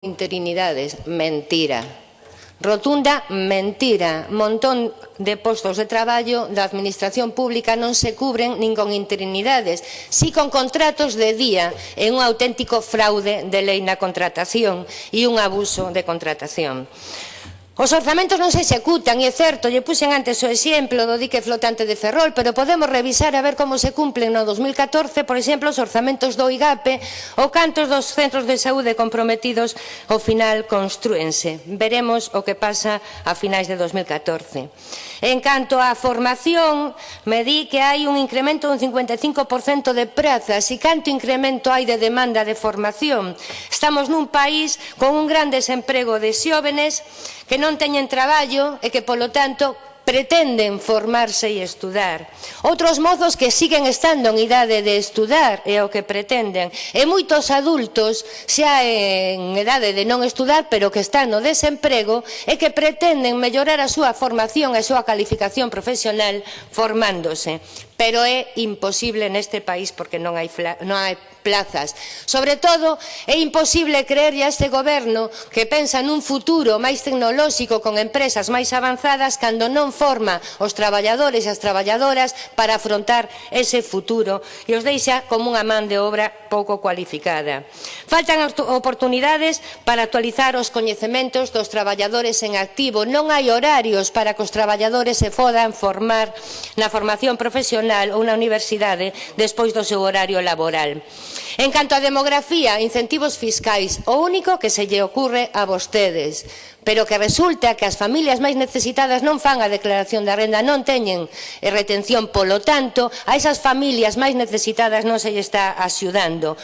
Interinidades, mentira. Rotunda mentira. Montón de postos de traballo da Administración Pública non se cubren nin con interinidades, si con contratos de día e un auténtico fraude de lei na contratación e un abuso de contratación. Os orzamentos non se executan, e é certo, lle puxen antes o exemplo do dique flotante de Ferrol, pero podemos revisar a ver como se cumplen no 2014, por exemplo, os orzamentos do IGAPE ou cantos dos centros de saúde comprometidos ao final construense. Veremos o que pasa a finais de 2014. En canto á formación, me di que hai un incremento dun 55% de prazas e canto incremento hai de demanda de formación. Estamos nun país con un gran desemprego de xóvenes que non non teñen traballo e que, polo tanto, pretenden formarse e estudar. Outros mozos que siguen estando en idade de estudar é o que pretenden. E moitos adultos xa en idade de non estudar, pero que están no desemprego e que pretenden mellorar a súa formación e a súa calificación profesional formándose. Pero é imposible neste país porque non hai, non hai plazas. Sobre todo, é imposible creerlle a este goberno que pensa nun futuro máis tecnolóxico con empresas máis avanzadas cando non forma os traballadores e as traballadoras para afrontar ese futuro e os deixa como unha man de obra pouco cualificada. Faltan oportunidades para actualizar os coñecementos dos traballadores en activo. Non hai horarios para que os traballadores se fodan formar na formación profesional ou na universidade despois do seu horario laboral. En canto a demografía, incentivos fiscais, o único que se lle ocurre a vostedes. Pero que resulta que as familias máis necesitadas non fan a declaración da renda, non teñen eh, retención, polo tanto, a esas familias máis necesitadas non se lle está axudando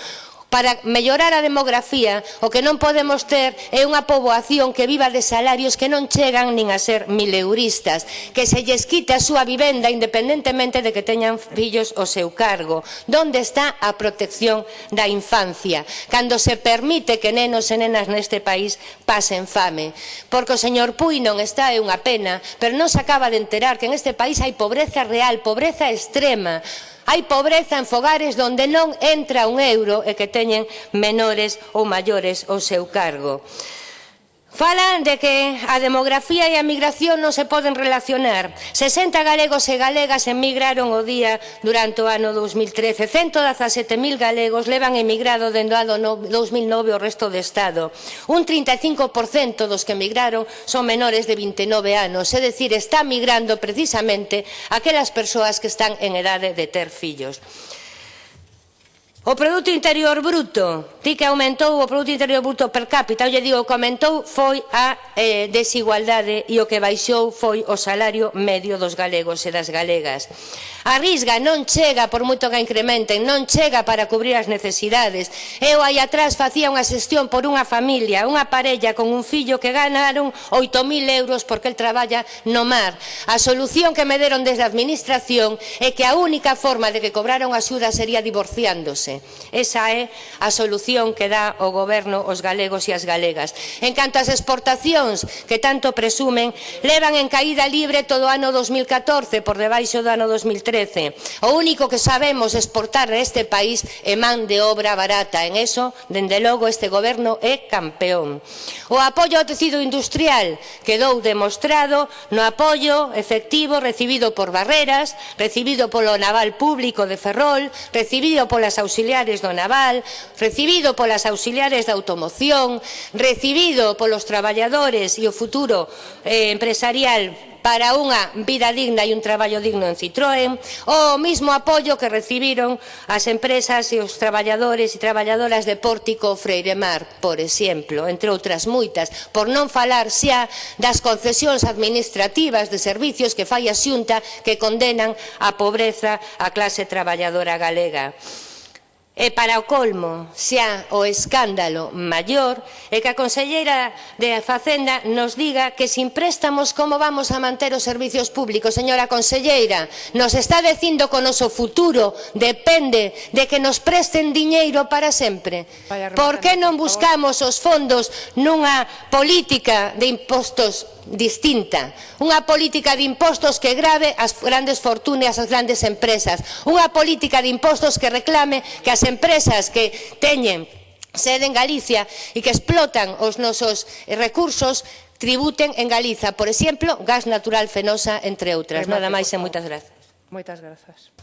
para mellorar a demografía, o que non podemos ter é unha poboación que viva de salarios que non chegan nin a ser mileuristas, que se lles quita a súa vivenda independentemente de que teñan fillos o seu cargo. Donde está a protección da infancia? Cando se permite que nenos e nenas neste país pasen fame. Porque o señor Puy non está é unha pena, pero non se acaba de enterar que en este país hai pobreza real, pobreza extrema, Hai pobreza en fogares onde non entra un euro e que teñen menores ou maiores ao seu cargo. Falan de que a demografía e a migración non se poden relacionar. 60 galegos e galegas emigraron o día durante o ano 2013. 117.000 galegos levan emigrado dende o ano 2009 o resto do Estado. Un 35% dos que emigraron son menores de 29 anos. É dicir, está migrando precisamente aquelas persoas que están en edade de ter fillos. O produto interior bruto, ti que aumentou o produto interior bruto per cápita, eu lle digo que aumentou foi a eh, desigualdade e o que baixou foi o salario medio dos galegos e das galegas. A risga non chega, por moito que incrementen, non chega para cubrir as necesidades. Eu aí atrás facía unha xestión por unha familia, unha parella con un fillo que ganaron 8.000 euros porque el traballa no mar. A solución que me deron desde a administración é que a única forma de que cobraron axuda sería divorciándose. Esa é a solución que dá o goberno aos galegos e as galegas. En canto ás exportacións que tanto presumen, levan en caída libre todo o ano 2014 por debaixo do ano 2013 merece. O único que sabemos exportar neste país é man de obra barata. En eso, dende logo, este goberno é campeón. O apoio ao tecido industrial quedou demostrado no apoio efectivo recibido por Barreras, recibido polo Naval Público de Ferrol, recibido polas auxiliares do Naval, recibido polas auxiliares da automoción, recibido polos traballadores e o futuro eh, empresarial para unha vida digna e un traballo digno en Citroën, o mismo apoio que recibiron as empresas e os traballadores e traballadoras de Pórtico Freiremar, por exemplo, entre outras moitas, por non falar xa das concesións administrativas de servicios que fai a Xunta que condenan a pobreza a clase traballadora galega. E para o colmo, xa o escándalo maior é que a Conselleira de Facenda nos diga que sin préstamos como vamos a manter os servicios públicos. Señora Conselleira, nos está dicindo que o noso futuro depende de que nos presten diñeiro para sempre. Por que non buscamos os fondos nunha política de impostos distinta. Unha política de impostos que grave as grandes fortunas, as grandes empresas. Unha política de impostos que reclame que as empresas que teñen sede en Galicia e que explotan os nosos recursos tributen en Galiza, por exemplo, gas natural fenosa, entre outras. Nada máis e moitas grazas. Moitas grazas.